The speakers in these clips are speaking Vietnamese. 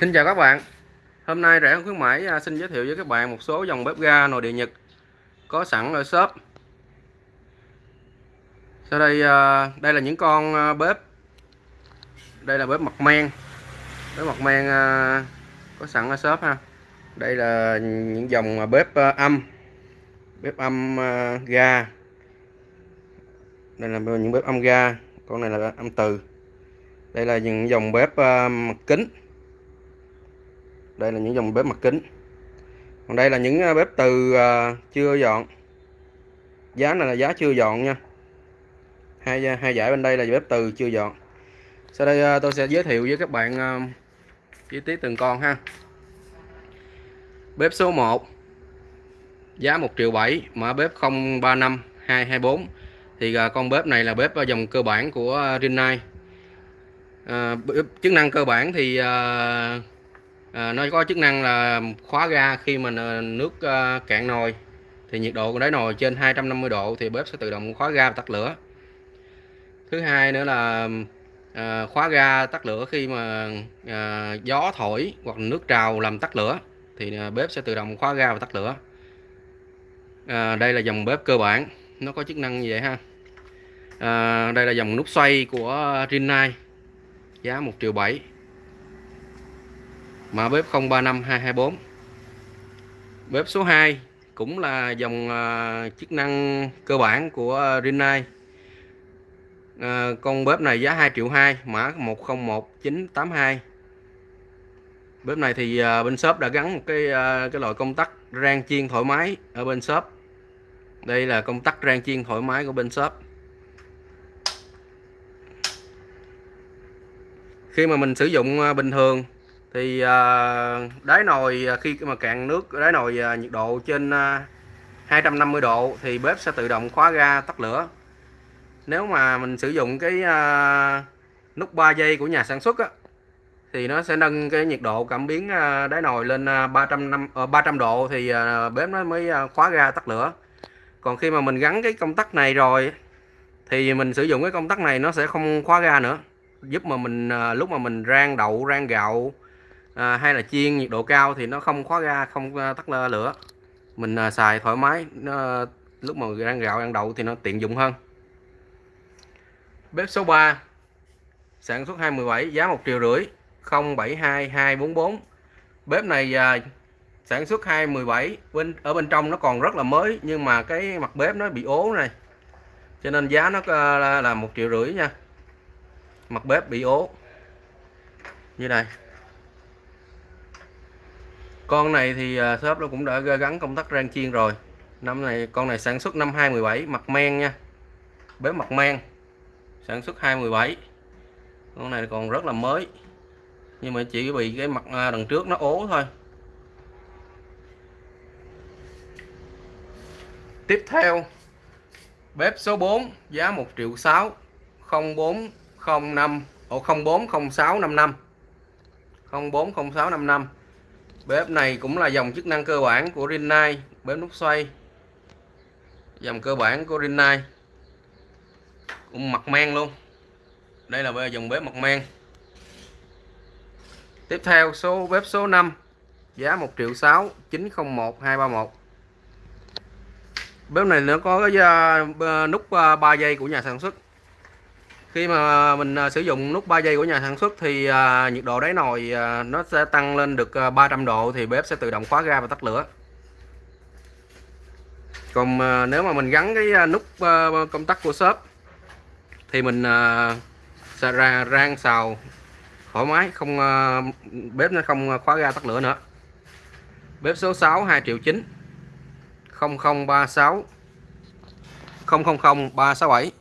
Xin chào các bạn. Hôm nay rẻ khuyến mãi à, xin giới thiệu với các bạn một số dòng bếp ga nồi điện Nhật có sẵn ở shop. Sau đây à, đây là những con à, bếp. Đây là bếp mặt men. Bếp mặt men có sẵn ở shop ha. Đây là những dòng bếp âm. Bếp âm ga. Đây là những bếp âm ga. Con này là âm từ. Đây là những dòng bếp mặt kính đây là những dòng bếp mặt kính. Còn đây là những à, bếp từ à, chưa dọn. Giá này là giá chưa dọn nha. Hai à, hai giải bên đây là bếp từ chưa dọn. Sau đây tôi sẽ giới thiệu với các bạn chi tiết từng con ha. Bếp số 1 giá 1 triệu 7 mã bếp 035 224 thì con bếp này là bếp dòng cơ bản của Rinnai. À, chức năng cơ bản thì à, à, nó có chức năng là khóa ga khi mà nước à, cạn nồi. Thì nhiệt độ của đáy nồi trên 250 độ thì bếp sẽ tự động khóa ga và tắt lửa. Thứ hai nữa là à, khóa ga tắt lửa khi mà à, gió thổi hoặc nước trào làm tắt lửa thì à, bếp sẽ tự động khóa ga và tắt lửa. À, đây là dòng bếp cơ bản. Nó có chức năng như vậy ha. À, đây là dòng nút xoay của Rinnai giá 1 triệu 7 mã bếp 035224 bếp số 2 cũng là dòng uh, chức năng cơ bản của à, Rinnai. Uh, con bếp này giá 2 triệu 2 mã 101982 bếp này thì uh, bên shop đã gắn một cái uh, cái loại công tắc rang chiên thoải mái ở bên shop. Đây là công tắc rang chiên thoải mái của bên shop. Khi mà mình sử dụng bình thường thì à, đáy nồi à, khi mà cạn nước đáy nồi à, nhiệt độ trên 250 độ thì bếp sẽ tự động khóa ga tắt lửa. Nếu mà mình sử dụng cái nút 3 giây của nhà sản xuất á, thì nó sẽ nâng cái nhiệt độ cảm biến đáy nồi lên 300 300 ờ, độ thì bếp nó mới khóa ga tắt lửa. Còn khi mà mình gắn cái công tắc này rồi thì mình sử dụng cái công tắc này nó sẽ không khóa ga nữa giúp mà mình lúc mà mình rang đậu rang gạo à, hay là chiên nhiệt độ cao thì nó không khóa ga không ờ, tắt lửa. Mình à, xài thoải mái nó, lúc mà ăn gạo ăn đậu thì nó tiện dụng hơn. Bếp số 3 sản xuất 217 giá 1 triệu rưỡi 072244 bếp này à, sản xuất 217 bên ở bên trong nó còn rất là mới nhưng mà cái mặt bếp nó bị ố này. Cho nên giá nó ờ, là một triệu rưỡi nha. Mặt bếp bị ố. Như này con này thì ờ, shop nó cũng đã gắn công tắc rang chiên rồi. Năm này, con này sản xuất năm 2017 mặt men nha. Bếp mặt men, sản xuất 2017 con này còn rất là mới, nhưng mà chỉ bị cái mặt à, đằng trước nó ố thôi. Tiếp theo, bếp số 4 giá 1 triệu 6 0405 ổ 040655 040655 bếp này cũng là dòng chức năng cơ bản của Rinnai, bếp nút xoay. Dòng cơ bản của Rinnai. Cũng mặt men luôn. Đây là dòng bếp mặt men. Tiếp theo, số bếp số 5 giá 1 triệu 6 901 231 bếp này nó có cái nút ờ, 3 giây của nhà sản xuất khi mà mình à, sử dụng nút 3 giây của nhà sản xuất thì à, nhiệt độ đáy nồi à, nó sẽ tăng lên được 300 độ thì bếp sẽ tự động khóa ga và tắt lửa. Còn nếu mà mình gắn cái nút công tắc của shop thì mình sẽ ra rang xào thoải mái, không bếp nó không khóa ga tắt lửa nữa. Bếp số 6 2 triệu 9 0036 000 367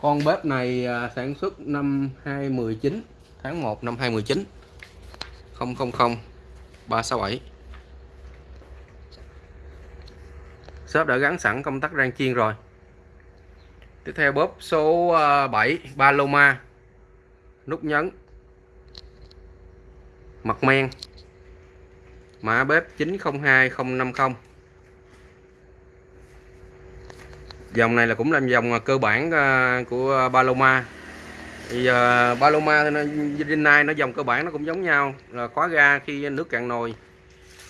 con bếp này à, sản xuất năm 2019 tháng 1 năm 2019 000 367 shop đã gắn sẵn công tắc rang chiên rồi. Tiếp theo bếp số à, 7 Paloma nút nhấn. Mặt men. Mã bếp 902050 dòng này là cũng là dòng à, cơ bản à, của à, Paloma. Thì uh, Paloma Rinnai nó dòng cơ bản nó cũng giống nhau là khóa ga khi nước cạn nồi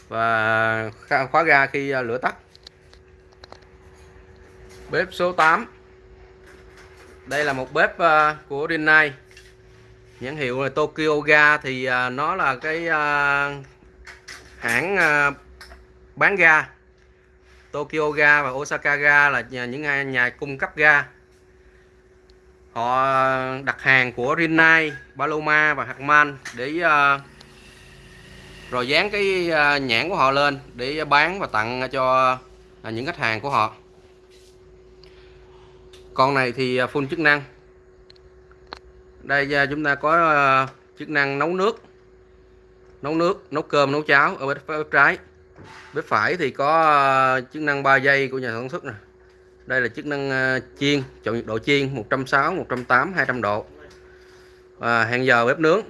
và khóa ga khi lửa tắt. Bếp số 8 đây là một bếp uh, của Rinnai nhãn hiệu là Tokyo Ga thì uh, nó là cái uh, hãng uh, bán ga. Tokyo Ga và Osaka Ga là những nhà, nhà cung cấp ga. Họ đặt hàng của Rinnai, Paloma và Harman để uh, rồi dán cái ờ, nhãn của họ lên để bán và tặng cho ờ, những khách hàng của họ. Con này thì full chức năng. Đây chúng ta có chức năng nấu nước nấu nước nấu cơm nấu cháo ở bên trái bếp phải thì có ờ, chức năng 3 giây của nhà sản xuất này đây là chức năng ờ, chiên, chọn nhiệt độ chiên 160 180 200 độ. Và hẹn giờ bếp nướng.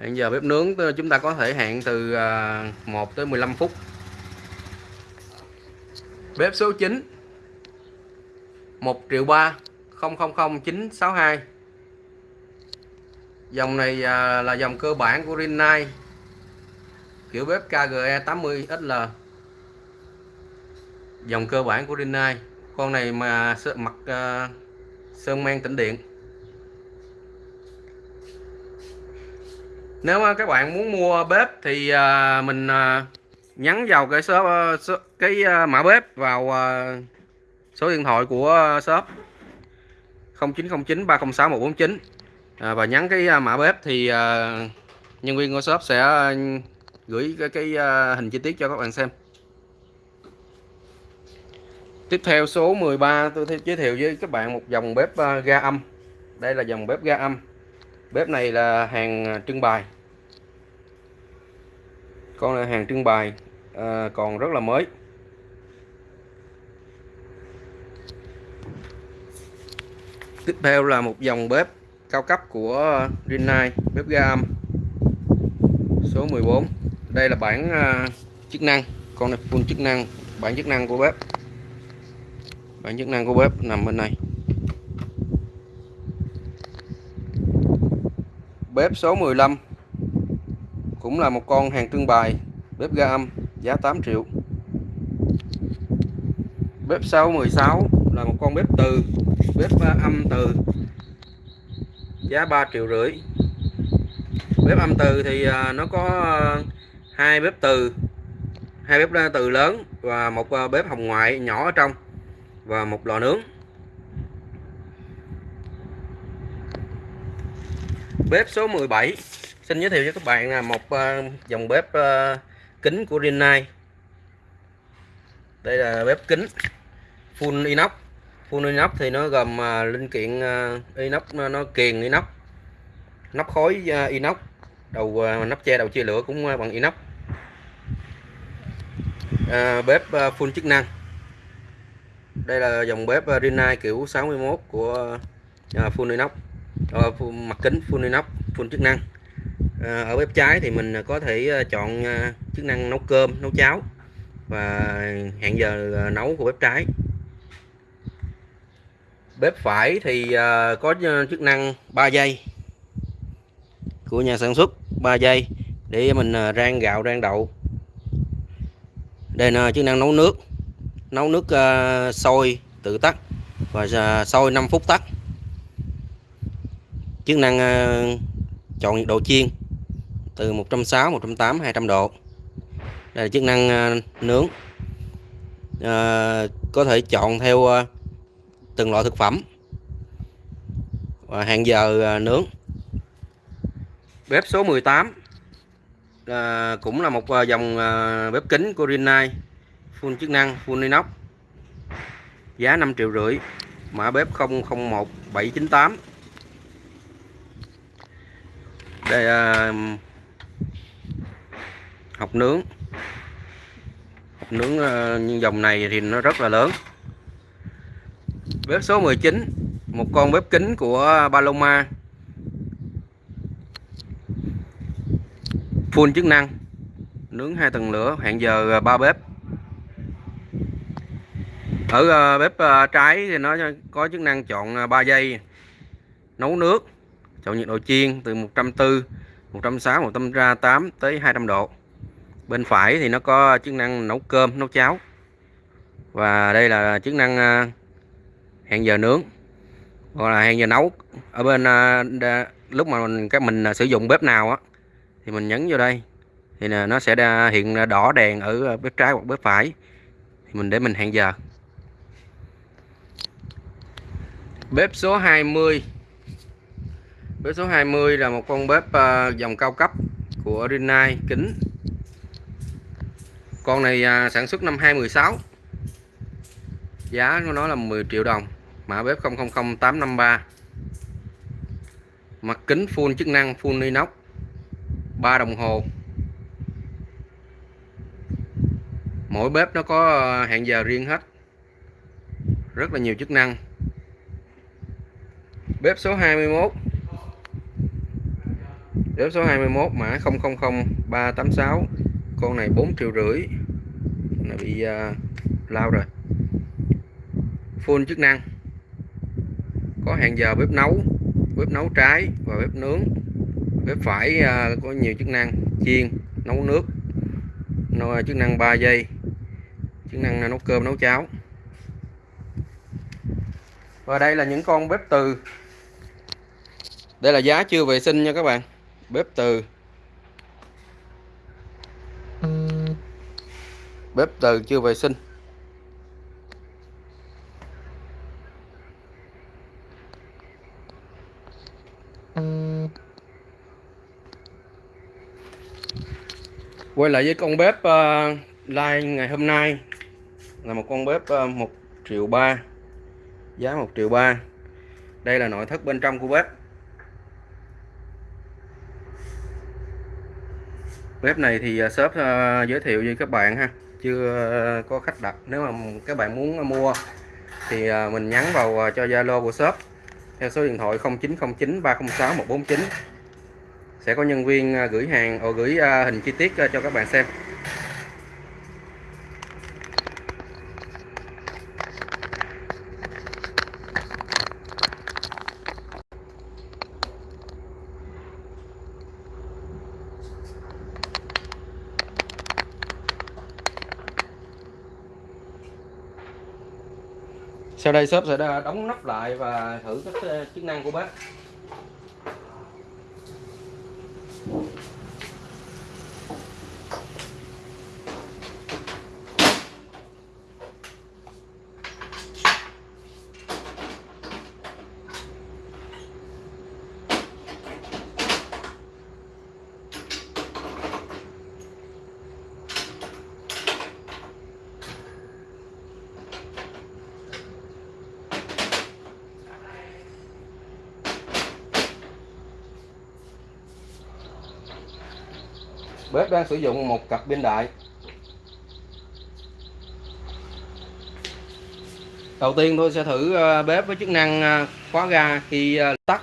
Hẹn giờ bếp nướng ờ, chúng ta có thể hẹn từ 1 tới 15 phút. Bếp số 9 1 triệu 3 000962 dòng này là dòng cơ bản của Rinnai kiểu bếp KGE 80 XL dòng cơ bản của Rinnai. Con này mà mặt uh, ờ, sơn men tĩnh điện. Nếu các bạn muốn mua bếp thì uh, mình uh, nhắn vào cái shop, uh, số, cái uh, mã bếp vào uh, số điện thoại của shop. 0909 306 149 à, và nhắn cái uh, mã bếp thì uh, nhân viên của shop sẽ gửi cái, cái uh, hình chi tiết cho các bạn xem Tiếp theo số 13 tôi giới thiệu với các bạn một dòng bếp à, ga âm. Đây là dòng bếp ga âm. Bếp này là hàng trưng bày. Con là hàng trưng bày à, còn rất là mới. Tiếp theo là một dòng bếp cao cấp của Rinnai, bếp ga âm. Số 14. Đây là bản uh, chức năng, con này full chức năng, bản chức năng của bếp. Bản chức năng của bếp nằm bên này. Bếp số 15 cũng là một con hàng trưng bày. Bếp ga âm giá 8 triệu. Bếp số 16 là một con bếp từ. Bếp âm từ giá 3 triệu rưỡi. Bếp âm từ thì à, nó có hai bếp từ hai bếp từ lớn và một ờ, bếp hồng ngoại nhỏ ở trong và một lò nướng. Bếp số 17 xin giới thiệu cho các bạn là một ờ, dòng bếp ờ, kính của Rinnai. Đây là bếp kính full inox. Full inox thì nó gồm linh kiện inox nó, kiền inox nắp khối inox đầu nắp che đầu chia lửa cũng bằng inox à, bếp à, full chức năng. Đây là dòng bếp à, Rinnai kiểu 61 của à, full inox à, uh, mặt kính full inox full chức năng. À, ở bếp trái thì mình có thể chọn chức năng nấu cơm nấu cháo và hẹn giờ nấu của bếp trái. Bếp phải thì có chức năng 3 giây của nhà sản xuất 3 giây để mình rang gạo rang đậu đây là chức năng nấu nước. Nấu nước uh, sôi tự tắt và uh, sôi 5 phút tắt. Chức năng uh, chọn nhiệt độ chiên từ 160 180 200 độ. Đây là chức năng uh, nướng. Uh, có thể chọn theo uh, từng loại thực phẩm và hàng giờ uh, nướng. Bếp số 18 à, cũng là một à, dòng à, bếp kính của Rinnai. Full chức năng full inox. Giá 5 triệu rưỡi. Mã bếp 001798 đây à, học nướng. Học nướng à, dòng này thì nó rất là lớn. Bếp số 19 một con bếp kính của Paloma. Full chức năng. Nướng hai tầng lửa, hẹn giờ à, ba bếp. Ở à, bếp à, trái thì nó có chức năng chọn 3 giây. Nấu nước, chọn nhiệt độ chiên từ 140 160 138 tới 200 độ. Bên phải thì nó có chức năng nấu cơm, nấu cháo. Và đây là chức năng hẹn giờ nướng. Gọi là hẹn giờ nấu. Ở bên lúc mà mình các mình sử dụng bếp nào á thì mình nhấn vô đây. Thì là nó sẽ hiện đỏ đèn ở ờ, bếp trái hoặc bếp phải. Thì mình để mình hẹn giờ. Bếp số 20 bếp số 20 là một con bếp uh, dòng cao cấp của Rinnai kính. Con này uh, sản xuất năm 2016 giá của nó là 10 triệu đồng. Mã bếp 000853 mặt kính full chức năng full inox. 3 đồng hồ. Mỗi bếp nó có ờ, hẹn giờ riêng hết. Rất là nhiều chức năng. Bếp số 21 bếp số 21 mã 000386 con này 4 triệu rưỡi. Này bị uh, lao rồi. Full chức năng. Có hẹn giờ bếp nấu bếp nấu trái và bếp nướng bếp phải à, có nhiều chức năng chiên, nấu nước à, chức năng 3 giây, chức năng à, nấu cơm, nấu cháo. Và đây là những con bếp từ. Đây là giá chưa vệ sinh nha các bạn. Bếp từ. Bếp từ chưa vệ sinh. Quay lại với con bếp ờ, uh, like ngày hôm nay. Là một con bếp ờ, uh, 1 triệu ba giá 1 triệu ba. Đây là nội thất bên trong của bếp. Bếp này thì uh, shop uh, giới thiệu với các bạn ha. Chưa uh, có khách đặt. Nếu mà các bạn muốn mua thì uh, mình nhắn vào uh, cho Zalo của shop. Theo số điện thoại 0909 306 149 sẽ có nhân viên à, gửi hàng or gửi à, hình chi tiết à, cho các bạn xem. Sau đây shop sẽ đóng nắp lại và thử các chức năng của bếp bếp đang sử dụng một cặp pin đại. Đầu tiên tôi sẽ thử ờ, bếp với chức năng ờ, khóa ga khi ờ, tắt.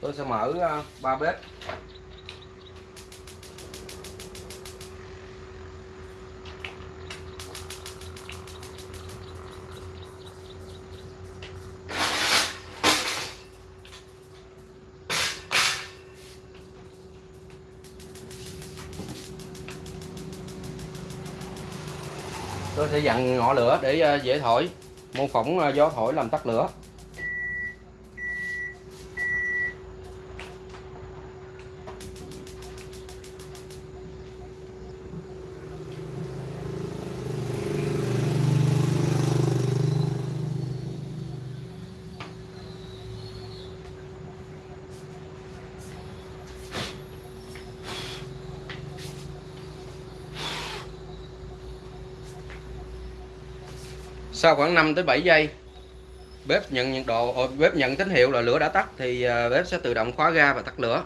Tôi sẽ mở ba bếp. Sẽ dặn ngọn lửa để ờ, dễ thổi. Mô phỏng ờ, gió thổi làm tắt lửa. Sau khoảng 5 tới 7 giây, bếp nhận nhiệt độ ờ, bếp nhận tín hiệu là lửa đã tắt thì ờ, bếp sẽ tự động khóa ga và tắt lửa.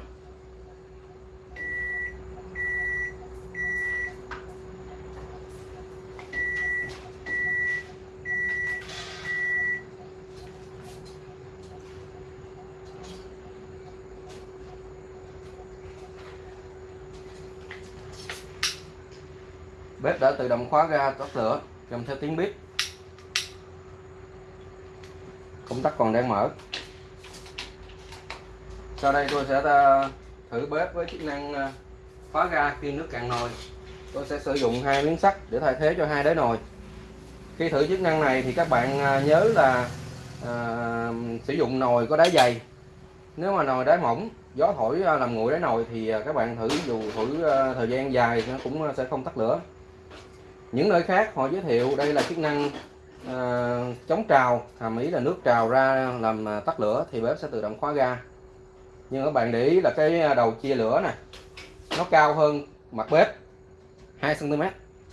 Bếp đã tự động khóa ga, tắt lửa, kèm theo tiếng bếp. Công tắc còn đang mở. Sau đây tôi sẽ ờ, thử bếp với chức năng ờ, khóa ga khi nước cạn nồi. Tôi sẽ sử dụng hai miếng sắt để thay thế cho hai đáy nồi. Khi thử chức năng này thì các bạn ờ, nhớ là à, sử dụng nồi có đáy dày. Nếu mà nồi đáy mỏng gió thổi làm nguội đáy nồi thì các bạn thử dù thử thời gian dài nó cũng sẽ không tắt lửa. Những nơi khác họ giới thiệu đây là chức năng Ờ, chống trào hàm ý là nước trào ra làm à, tắt lửa thì bếp sẽ tự động khóa ga. Nhưng các bạn để ý là cái à, đầu chia lửa này nó cao hơn mặt bếp 2 cm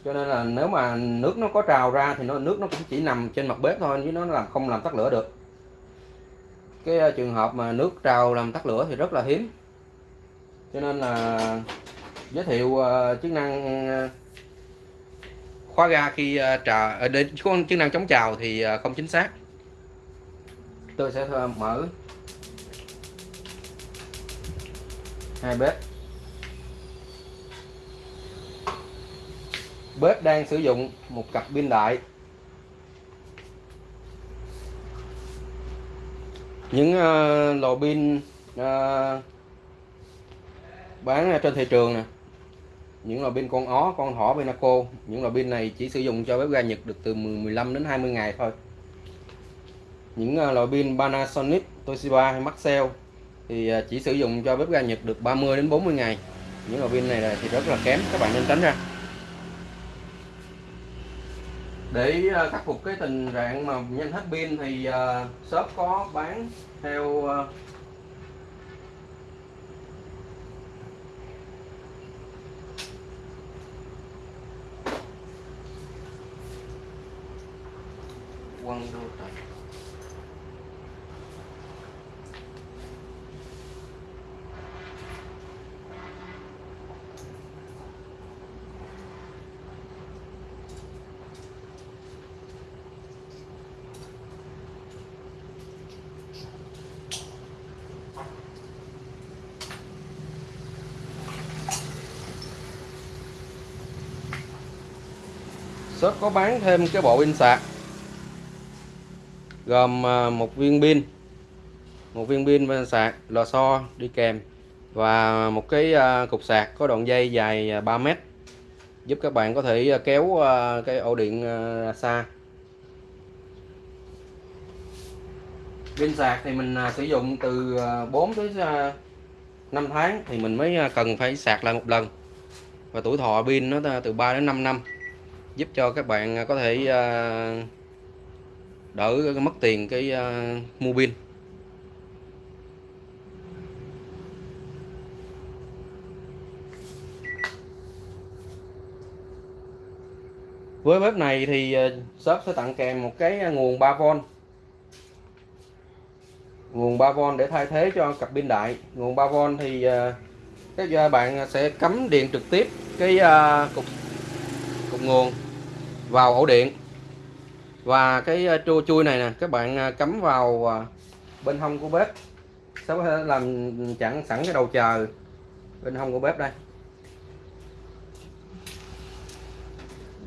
cho nên là nếu mà nước nó có trào ra thì nó nước nó cũng chỉ nằm trên mặt bếp thôi chứ nó làm không làm tắt lửa được. Cái à, trường hợp mà nước trào làm tắt lửa thì rất là hiếm. Cho nên là giới thiệu uh, chức năng khóa ga khi ờ, trà ờ, đến chức năng chống trào thì ờ, không chính xác. Tôi sẽ mở hai bếp. Bếp đang sử dụng một cặp pin đại. Những uh, lò pin uh, bán trên thị trường nè những lò pin con ó, con thỏ Pinaco những lò pin này chỉ sử dụng cho bếp ga Nhật được từ 15 đến 20 ngày thôi. Những à, loại lò pin Panasonic, Toshiba hay Maxell thì à, chỉ sử dụng cho bếp ga Nhật được 30 đến 40 ngày. Những lò pin này thì rất là kém, các bạn nên tránh ra. Để à, khắc phục cái tình trạng mà nhanh hết pin thì shop có bán theo quăng đô trời shop có bán thêm cái bộ pin sạc gồm à, một viên pin, một viên pin sạc, lò xo đi kèm và một cái à, cục sạc có đoạn dây dài à, 3 mét, giúp các bạn có thể kéo cái ổ điện xa. Pin sạc thì mình sử dụng từ 4 tới 5 tháng thì mình mới cần phải sạc lại một lần. Và tuổi thọ pin nó từ 3 đến 5 năm, giúp cho các bạn có thể đỡ mất tiền cái uh, mua pin. Với bếp này thì ờ, shop sẽ tặng kèm một cái ờ, nguồn 3V nguồn 3V để thay thế cho cặp pin đại. Nguồn 3V thì các bạn sẽ cắm điện trực tiếp cái cục cục nguồn vào ổ điện và cái ờ, trô chui này nè, các bạn ờ, cắm vào ờ, bên hông của bếp. Sẽ có thể làm chặn sẵn cái đầu chờ bên hông của bếp đây.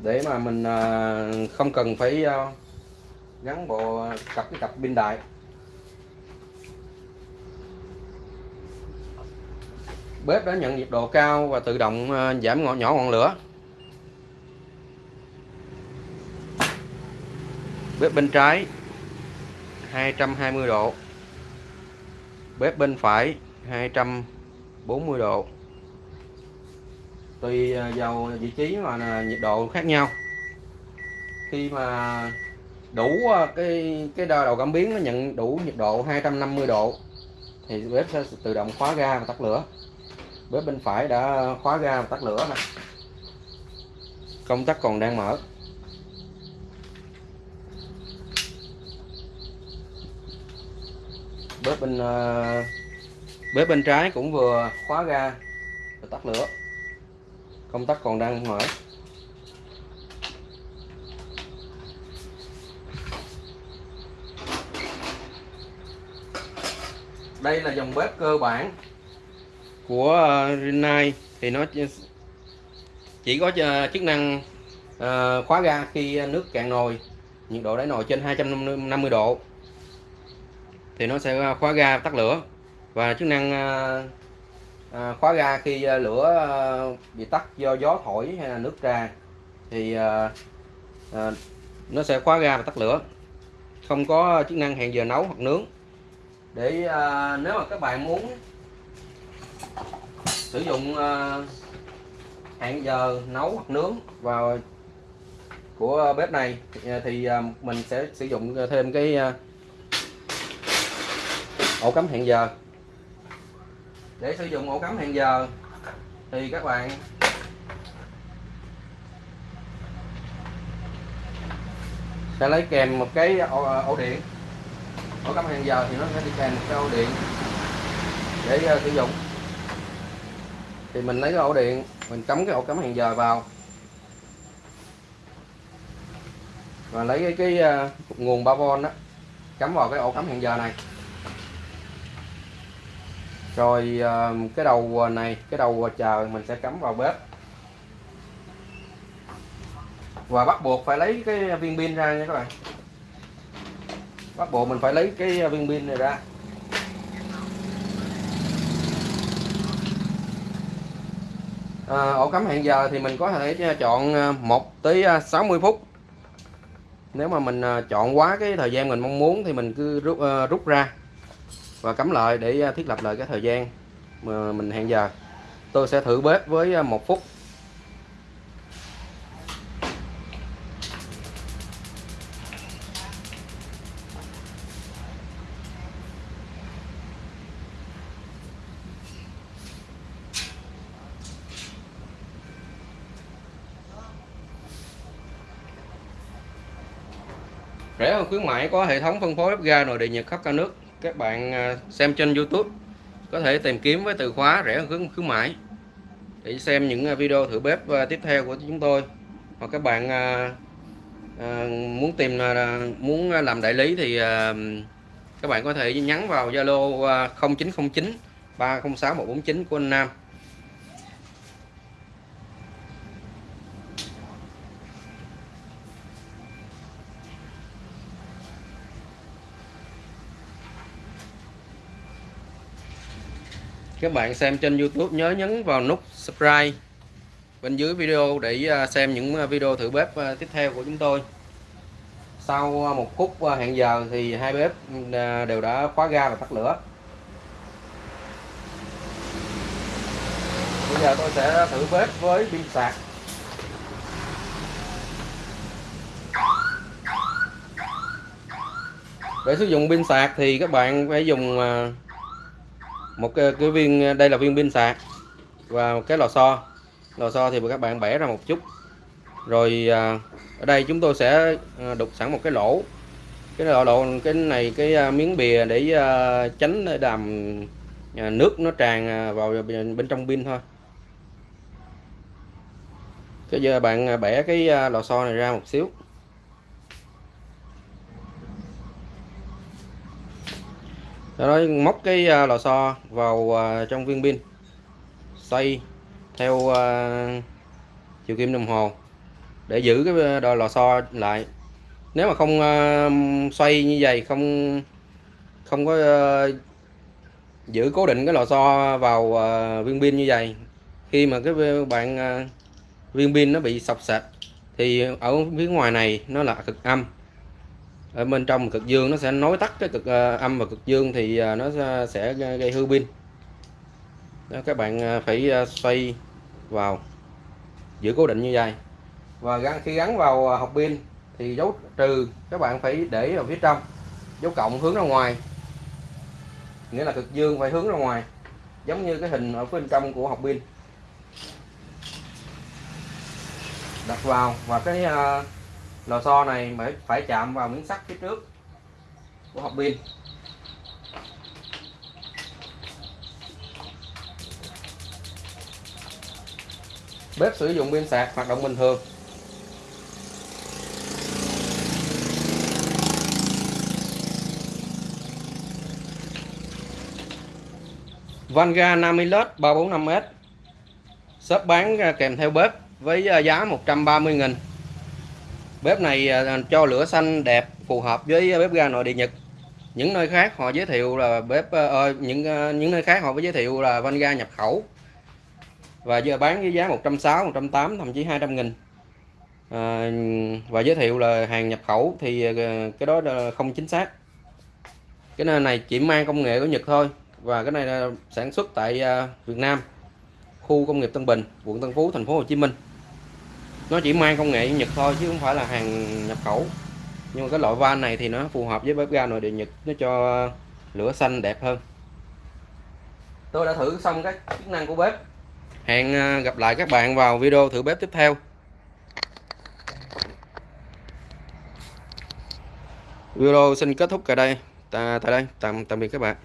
Để mà mình không cần phải gắn bộ cặp cái cặp pin đại. Bếp đã nhận nhiệt độ cao và tự động giảm nhỏ ngọn lửa. Bếp bên trái 220 độ. Bếp bên phải 240 độ. Tùy à, vào vị trí mà à, nhiệt độ khác nhau. Khi mà đủ à, cái cái đầu cảm biến nó nhận đủ nhiệt độ 250 độ, thì bếp sẽ tự động khóa ga và tắt lửa. Bếp bên phải đã khóa ga và tắt lửa này công tắc còn đang mở. Bếp bên uh, bếp bên trái cũng vừa khóa ga và tắt lửa. Công tắc còn đang mở. Đây là dòng bếp cơ bản của uh, Rinnai. Thì nó chỉ có ờ, chức năng uh, khóa ga khi nước cạn nồi. Nhiệt độ đáy nồi trên 250 độ thì nó sẽ à, khóa ga tắt lửa. Và chức năng à, à, khóa ga khi lửa bị tắt do gió thổi hay là nước ra thì nó sẽ khóa ga và tắt lửa. Không có chức năng hẹn giờ nấu hoặc nướng. Để à, nếu mà các bạn muốn sử dụng à, hẹn giờ nấu hoặc nướng vào của bếp này thì à, mình sẽ sử dụng thêm cái à, ổ cắm hẹn giờ. Để sử dụng ổ cắm hẹn giờ thì các bạn sẽ lấy kèm một cái ổ, ờ, ổ điện. Ổ cắm hẹn giờ thì nó sẽ đi kèm một cái ổ điện để uh, sử dụng. Thì mình lấy cái ổ điện mình cắm cái ổ cắm hẹn giờ vào và lấy cái, cái uh, nguồn 3V đó cắm vào cái ổ cắm hẹn giờ này rồi ờ, cái đầu này cái đầu chờ mình sẽ cắm vào bếp. Và bắt buộc phải lấy cái viên pin ra nha các bạn. Bắt buộc mình phải lấy cái viên pin này ra. À, ổ cắm hẹn giờ thì mình có thể ờ, chọn 1 tới 60 phút. Nếu mà mình chọn quá cái thời gian mình mong muốn thì mình cứ rút, uh, rút ra và cắm lại để à, thiết lập lại cái thời gian mà mình hẹn giờ. Tôi sẽ thử bếp với à, một phút. Rẻ hơn khuyến mãi có hệ thống phân phối bếp ga nội địa nhật khắp cả nước các bạn à, xem trên YouTube có thể tìm kiếm với từ khóa rẻ hơn khuyến, mãi để xem những à, video thử bếp à, tiếp theo của chúng tôi. Hoặc các bạn muốn tìm muốn làm đại lý thì các bạn có thể nhắn vào Zalo 0909 306 149 của anh Nam. Các bạn xem trên YouTube, nhớ nhấn vào nút subscribe bên dưới video để à, xem những à, video thử bếp à, tiếp theo của chúng tôi. Sau một phút hẹn giờ thì hai bếp đều đã khóa ga và tắt lửa. Bây giờ tôi sẽ thử bếp với pin sạc. Để sử dụng pin sạc thì các bạn phải dùng một cái, cái viên đây là viên pin sạc. Và một cái lò xo. Lò xo thì các bạn bẻ ra một chút. Rồi à, ở đây chúng tôi sẽ à, đục sẵn một cái lỗ. Cái lỗ lỗ cái này cái à, miếng bìa để tránh đàm nước nó tràn vào bên, trong pin thôi. Cái giờ bạn bẻ cái lò xo này ra một xíu. Sau đó móc cái à, lò xo vào à, trong viên pin. Xoay theo à, chiều kim đồng hồ để giữ cái đòi lò xo lại. Nếu mà không xoay như vậy, không không có giữ cố định cái lò xo vào viên pin như vậy, khi mà cái bạn viên pin nó bị sọc sạch thì ở phía ngoài này nó là cực âm ở bên trong cực dương nó sẽ nối tắt cái cực à, âm và cực dương thì à, nó sẽ gây hư pin. Đó, các bạn à, phải xoay vào giữ cố định như vậy. Và gắn khi gắn vào học pin thì dấu trừ các bạn phải để ở phía trong dấu cộng hướng ra ngoài. Nghĩa là cực dương phải hướng ra ngoài giống như cái hình ở bên trong của học pin. Đặt vào và cái lò xo này phải phải chạm vào miếng sắt phía trước của hộp pin. Bếp sử dụng pin sạc hoạt động bình thường. Vanga 50 led 345S shop bán kèm theo bếp với giá 130 000 bếp này à, cho lửa xanh đẹp phù hợp với bếp ga nội địa Nhật. Những nơi khác họ giới thiệu là bếp ờ, ờ những ờ, những nơi khác họ có giới thiệu là van ga nhập khẩu. Và giờ bán với giá 160 180 thậm chí 200 nghìn. À, và giới thiệu là hàng nhập khẩu thì cái đó là không chính xác. Cái này chỉ mang công nghệ của Nhật thôi và cái này là sản xuất tại Việt Nam khu công nghiệp Tân Bình quận Tân Phú thành phố Hồ Chí Minh nó chỉ mang công nghệ Nhật thôi chứ không phải là hàng nhập khẩu. Nhưng mà cái loại van này thì nó phù hợp với bếp ga nội địa Nhật nó cho lửa xanh đẹp hơn. Tôi đã thử xong các chức năng của bếp. Hẹn ờ, gặp lại các bạn vào video thử bếp tiếp theo. Video xin kết thúc tại đây. Tại đây. Tạm tạm biệt các bạn